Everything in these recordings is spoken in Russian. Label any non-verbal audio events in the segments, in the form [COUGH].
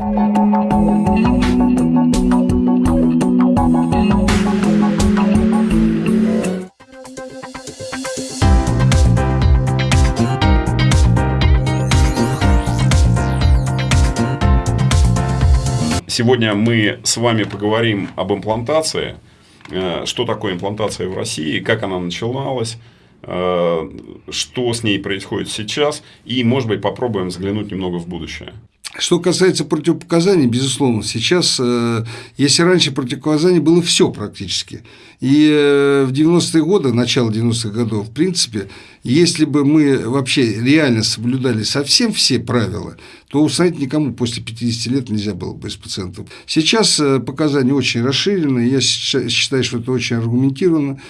Сегодня мы с вами поговорим об имплантации, э, что такое имплантация в России, как она начиналась, э, что с ней происходит сейчас, и, может быть, попробуем взглянуть немного в будущее. Что касается противопоказаний, безусловно, сейчас, э, если раньше противопоказаний было все практически, и э, в 90-е годы, начало 90-х годов, в принципе, если бы мы вообще реально соблюдали совсем все правила, то установить никому после 50 лет нельзя было бы из пациентов. Сейчас э, показания очень расширены, я считаю, что это очень аргументированно.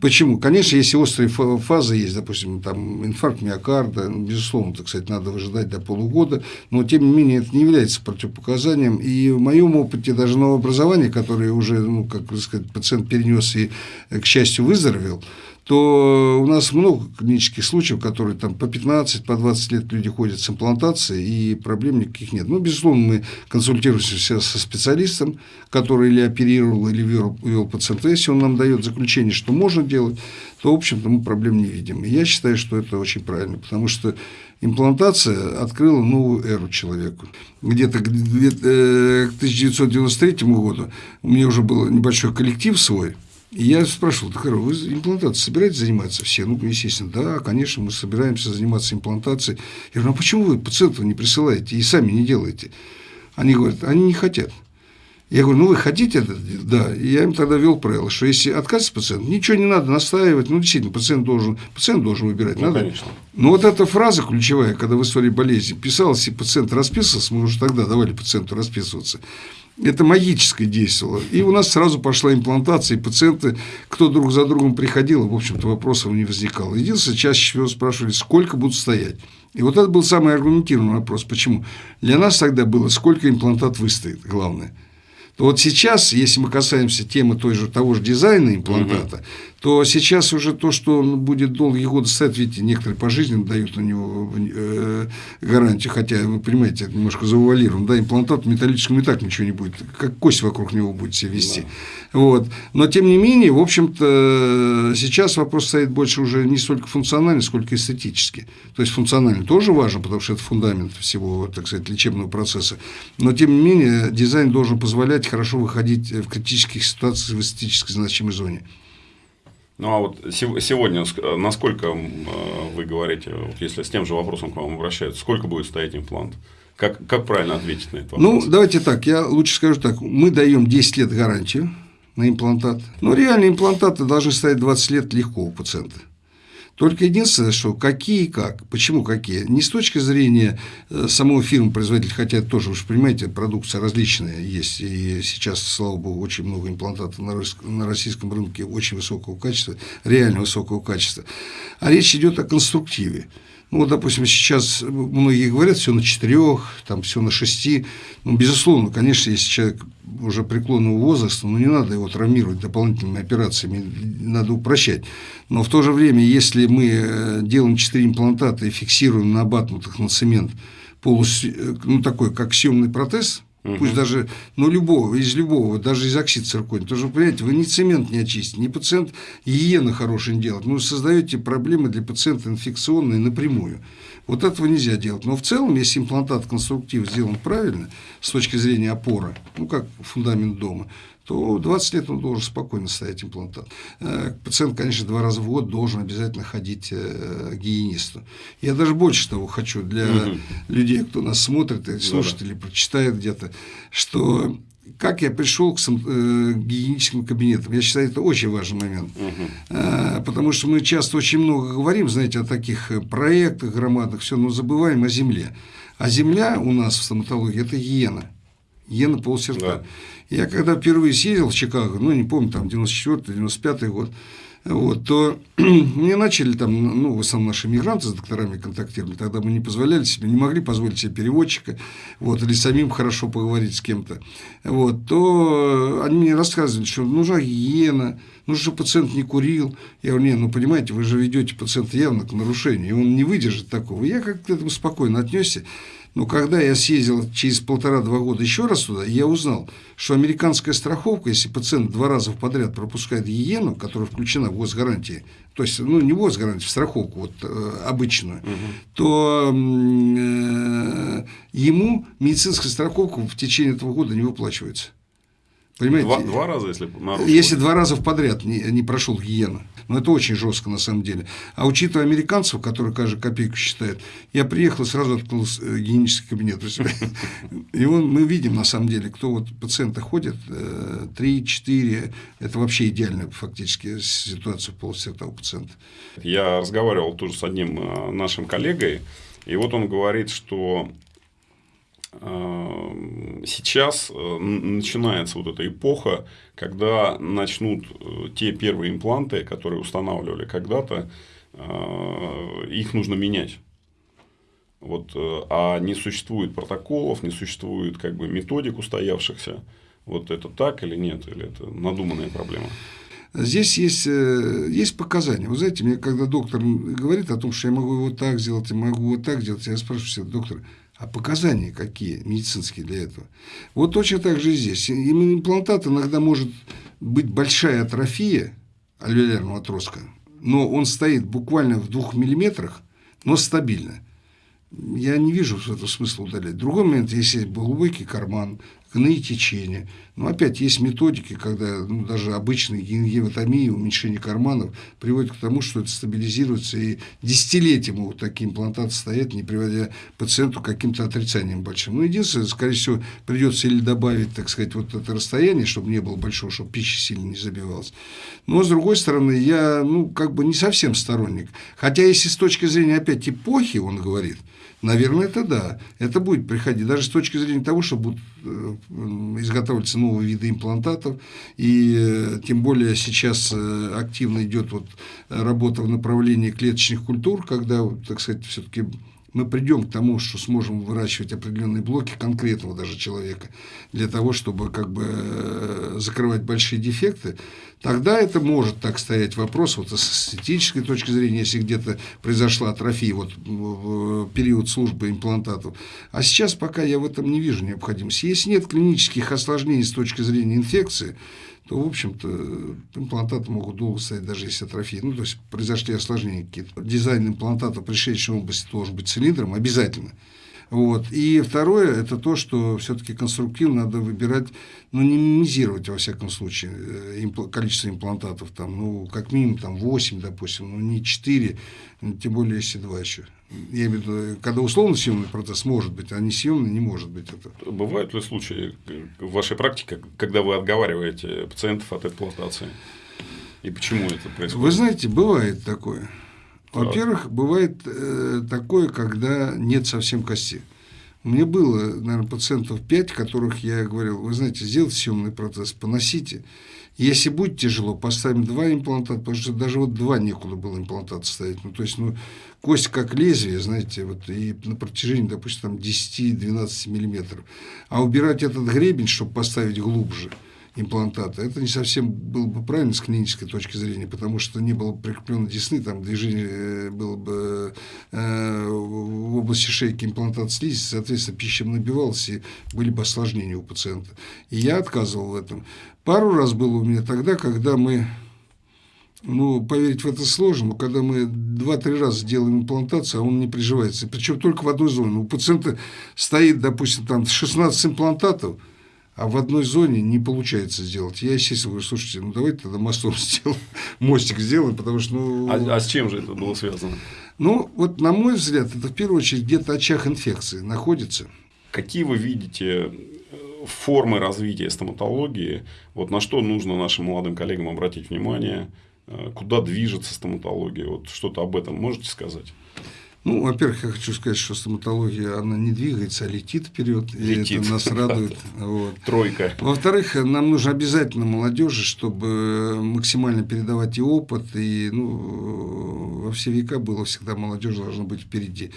Почему? Конечно, если острые фазы есть, допустим, там инфаркт миокарда, ну, безусловно, так сказать, надо выжидать до полугода, но тем не менее это не является противопоказанием. И в моем опыте даже новообразование, которое уже, ну, как сказать, пациент перенес и, к счастью, выздоровел, то у нас много клинических случаев, которые там по 15, по 20 лет люди ходят с имплантацией, и проблем никаких нет. Ну, безусловно, мы консультируемся со специалистом, который или оперировал, или вел, вел пациента. Если он нам дает заключение, что можно делать, то, в общем-то, мы проблем не видим. И я считаю, что это очень правильно, потому что имплантация открыла новую эру человеку. Где-то к 1993 э, году у меня уже был небольшой коллектив свой – и я спрашивал, так, вы имплантацией собираетесь заниматься все? Ну, естественно, да, конечно, мы собираемся заниматься имплантацией. Я говорю, а почему вы пациентов не присылаете и сами не делаете? Они говорят, они не хотят. Я говорю, ну вы хотите это? Да. И я им тогда ввел правило, что если отказывается пациент, ничего не надо настаивать. Ну, действительно, пациент должен, пациент должен выбирать. Ну, надо. конечно. Но вот эта фраза ключевая, когда в истории болезни писалась, и пациент расписывался, мы уже тогда давали пациенту расписываться это магическое действовало. И у нас сразу пошла имплантация, и пациенты, кто друг за другом приходил, в общем-то, вопросов не возникало. Единственное, чаще всего спрашивали, сколько будут стоять. И вот это был самый аргументированный вопрос. Почему? Для нас тогда было, сколько имплантат выстоит, главное – то вот сейчас, если мы касаемся темы той же, того же дизайна имплантата, угу. то сейчас уже то, что он будет долгие годы стоять, видите, некоторые пожизненно дают на него э, гарантию, хотя, вы понимаете, это немножко завуалировано, да, имплантат металлическим и так ничего не будет, как кость вокруг него будет себя вести. Да. Вот. Но, тем не менее, в общем-то, сейчас вопрос стоит больше уже не столько функционально, сколько эстетически. То есть, функционально тоже важно, потому что это фундамент всего, так сказать, лечебного процесса. Но, тем не менее, дизайн должен позволять хорошо выходить в критических ситуациях в эстетически значимой зоне. Ну а вот сегодня, насколько э, вы говорите, вот если с тем же вопросом к вам обращаются, сколько будет стоять имплант? Как, как правильно ответить на это вопрос? Ну, давайте так, я лучше скажу так. Мы даем 10 лет гарантию на имплантат. Но реально имплантаты должны стоять 20 лет легко у пациента. Только единственное, что какие и как. Почему какие? Не с точки зрения э, самого фирмы производителя, хотя тоже, вы же понимаете, продукция различная есть. И сейчас, слава богу, очень много имплантатов на российском рынке очень высокого качества, реально высокого качества. А речь идет о конструктиве. Ну, вот, допустим, сейчас многие говорят, все на четырех, там все на шести. Ну, безусловно, конечно, если человек уже преклонного возраста, ну, не надо его травмировать дополнительными операциями, надо упрощать. Но в то же время, если мы э, делаем четыре имплантата и фиксируем на абатнутых на цемент полус, э, ну, такой, как съемный протез, Угу. Пусть даже, ну, любого, из любого, даже из оксид циркония. Потому что, понимаете, вы ни цемент не очистите, ни пациент гигиены хорошей не делает. Вы создаете проблемы для пациента инфекционные напрямую. Вот этого нельзя делать. Но в целом, если имплантат конструктив сделан правильно, с точки зрения опоры, ну, как фундамент дома, то 20 лет он должен спокойно ставить имплантат. Э, пациент, конечно, два раза в год должен обязательно ходить э, к гигиенисту. Я даже больше того хочу для угу. людей, кто нас смотрит слушает или прочитает где-то, что как я пришел к, э, гигиеническим кабинетам. Я считаю, это очень важный момент. Угу. потому что мы часто очень много говорим, знаете, о таких проектах громадных, все, но забываем о земле. А земля у нас в стоматологии – это гиена. Гиена полсердца. Да. Я когда впервые съездил в Чикаго, ну, не помню, там, 94-95 год, вот, то [CLEARS THROAT] мне начали там, ну, в основном наши мигранты с докторами контактировали, тогда мы не позволяли себе, не могли позволить себе переводчика, вот, или самим хорошо поговорить с кем-то, вот, то они мне рассказывали, что нужна гигиена, нужно, чтобы пациент не курил. Я говорю, не, ну, понимаете, вы же ведете пациента явно к нарушению, и он не выдержит такого. Я как-то к этому спокойно отнесся. Но когда я съездил через полтора-два года еще раз туда, я узнал, что американская страховка, если пациент два раза подряд пропускает гигиену, которая включена в госгарантии, то есть, ну, не в госгарантию, в страховку вот, э, обычную, угу. то э, ему медицинская страховка в течение этого года не выплачивается. Понимаете? Два, два раза, если нарушил. Если два раза подряд не, не прошел гигиена. Но это очень жестко на самом деле. А учитывая американцев, которые каждую копейку считают, я приехал и сразу открыл э, гигиенический кабинет. И он, мы видим на самом деле, кто вот пациенты ходят, 3-4, э, это вообще идеальная фактически ситуация в полости этого пациента. Я разговаривал тоже с одним э, нашим коллегой, и вот он говорит, что сейчас э, начинается вот эта эпоха, когда начнут э, те первые импланты, которые устанавливали когда-то, э, их нужно менять. Вот, а не существует протоколов, не существует как бы методик устоявшихся. Вот это так или нет, или это надуманная проблема? Здесь есть, есть показания. Вы знаете, мне когда доктор говорит о том, что я могу его так сделать, я могу вот так сделать, я спрашиваю доктор, а показания какие медицинские для этого? Вот точно так же и здесь. Именно имплантат иногда может быть большая атрофия альвеолярного отростка, но он стоит буквально в двух миллиметрах, но стабильно. Я не вижу в этом смысла удалять. Другой момент, если глубокий карман, гные течения. Но опять есть методики, когда ну, даже обычная гематомия, уменьшение карманов приводит к тому, что это стабилизируется, и десятилетия могут такие имплантаты стоять, не приводя пациенту к каким-то отрицаниям большим. Ну, единственное, скорее всего, придется или добавить, так сказать, вот это расстояние, чтобы не было большого, чтобы пища сильно не забивалась. Но, с другой стороны, я, ну, как бы не совсем сторонник. Хотя, если с точки зрения, опять, эпохи, он говорит – Наверное, это да. Это будет приходить. Даже с точки зрения того, что будут э, изготавливаться новые виды имплантатов. И э, тем более сейчас э, активно идет вот работа в направлении клеточных культур, когда, так сказать, все-таки мы придем к тому, что сможем выращивать определенные блоки конкретного даже человека для того, чтобы как бы э, закрывать большие дефекты, тогда это может так стоять вопрос вот с эстетической точки зрения, если где-то произошла атрофия вот в период службы имплантатов. А сейчас пока я в этом не вижу необходимости. Если нет клинических осложнений с точки зрения инфекции, то, в общем-то, имплантаты могут долго стоять, даже если атрофия. Ну, то есть, произошли осложнения какие-то. Дизайн имплантата в пришедшей области должен быть цилиндром обязательно. Вот. И второе, это то, что все-таки конструктивно надо выбирать, ну, не минимизировать, во всяком случае, э, количество имплантатов, там, ну, как минимум там, 8, допустим, ну, не 4, тем более, если 2 еще. Я имею в виду, когда условно съемный процесс может быть, а не съемный не может быть. Это. Бывают ли случаи в вашей практике, когда вы отговариваете пациентов от эксплуатации? И почему это происходит? Вы знаете, бывает такое. Во-первых, бывает э, такое, когда нет совсем кости. Меня было, наверное, пациентов 5, которых я говорил, вы знаете, сделайте съемный процесс, поносите. Если будет тяжело, поставим два имплантата, потому что даже вот два некуда было имплантат ставить. Ну, то есть, ну, кость как лезвие, знаете, вот, и на протяжении, допустим, там 10-12 миллиметров. А убирать этот гребень, чтобы поставить глубже – имплантата. Это не совсем было бы правильно с клинической точки зрения, потому что не было прикреплено десны, там движение э, было бы э, в области шейки имплантат слизи, соответственно, пища набивалась, и были бы осложнения у пациента. И я отказывал в этом. Пару раз было у меня тогда, когда мы ну, поверить в это сложно, но когда мы 2-3 раза делаем имплантацию, а он не приживается. Причем только в одной зоне. У пациента стоит, допустим, там 16 имплантатов, а в одной зоне не получается сделать. Я, естественно, говорю, слушайте, ну давайте тогда мостом [LAUGHS] сделаем, мостик сделаем, потому что... Ну... А, а с чем же это было связано? Ну, вот на мой взгляд, это в первую очередь где-то очаг инфекции находится. Какие вы видите э, формы развития стоматологии, вот на что нужно нашим молодым коллегам обратить внимание, э, куда движется стоматология, вот что-то об этом можете сказать? Ну, во-первых, я хочу сказать, что стоматология, она не двигается, а летит вперед, летит. и это нас радует. [LAUGHS] Вот. Тройка. Во-вторых, нам нужно обязательно молодежи, чтобы максимально передавать и опыт, и ну, во все века было всегда молодежь должна быть впереди.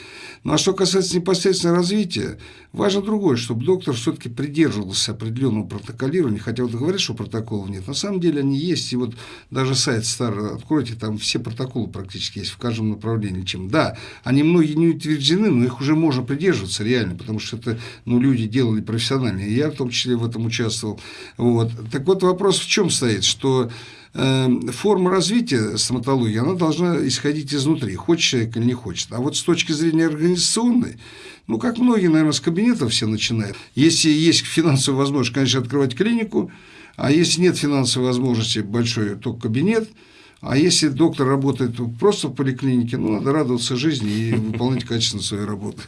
Ну, а что касается непосредственно развития, важно другое, чтобы доктор все-таки придерживался определенного протоколирования, хотя вот говорят, что протоколов нет, на самом деле они есть, и вот даже сайт старый откройте, там все протоколы практически есть в каждом направлении, чем да, Они многие не утверждены, но их уже можно придерживаться реально, потому что это ну, люди делали профессионально. И я в том числе в этом участвовал. Вот. Так вот вопрос в чем стоит, что э, форма развития стоматологии, она должна исходить изнутри, хочет человек или не хочет. А вот с точки зрения организационной, ну, как многие, наверное, с кабинетов все начинают. Если есть финансовая возможность, конечно, открывать клинику, а если нет финансовой возможности большой, то кабинет. А если доктор работает просто в поликлинике, ну, надо радоваться жизни и выполнять качественно свою работу.